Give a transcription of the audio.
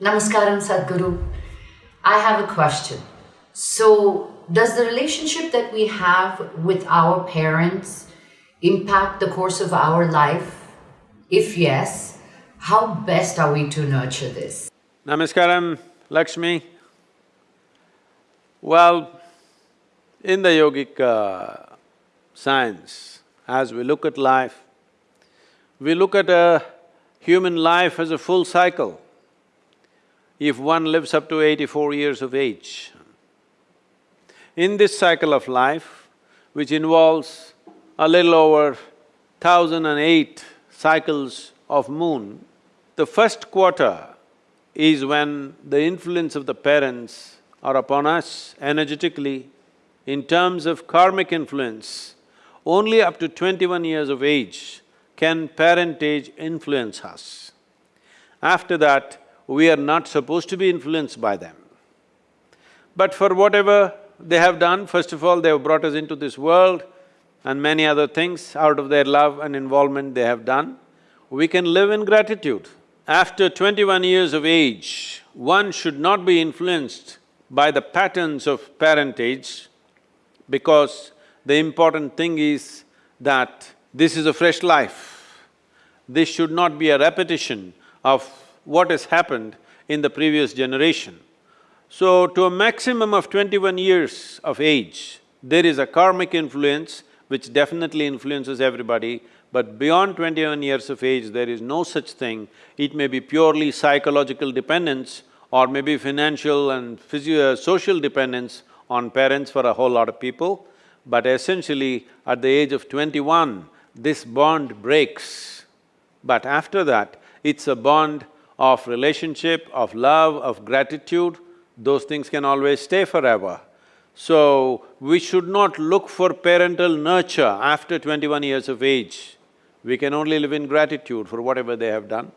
Namaskaram Sadhguru. I have a question. So, does the relationship that we have with our parents impact the course of our life? If yes, how best are we to nurture this? Namaskaram, Lakshmi. Well, in the yogic uh, science, as we look at life, we look at a human life as a full cycle. If one lives up to eighty-four years of age, in this cycle of life, which involves a little over thousand and eight cycles of moon, the first quarter is when the influence of the parents are upon us energetically. In terms of karmic influence, only up to twenty-one years of age can parentage influence us. After that, we are not supposed to be influenced by them. But for whatever they have done, first of all, they have brought us into this world and many other things out of their love and involvement they have done, we can live in gratitude. After twenty-one years of age, one should not be influenced by the patterns of parentage because the important thing is that this is a fresh life. This should not be a repetition of what has happened in the previous generation. So, to a maximum of twenty-one years of age, there is a karmic influence which definitely influences everybody, but beyond twenty-one years of age, there is no such thing. It may be purely psychological dependence or maybe financial and physio… social dependence on parents for a whole lot of people, but essentially at the age of twenty-one, this bond breaks. But after that, it's a bond of relationship, of love, of gratitude, those things can always stay forever. So, we should not look for parental nurture after twenty-one years of age. We can only live in gratitude for whatever they have done.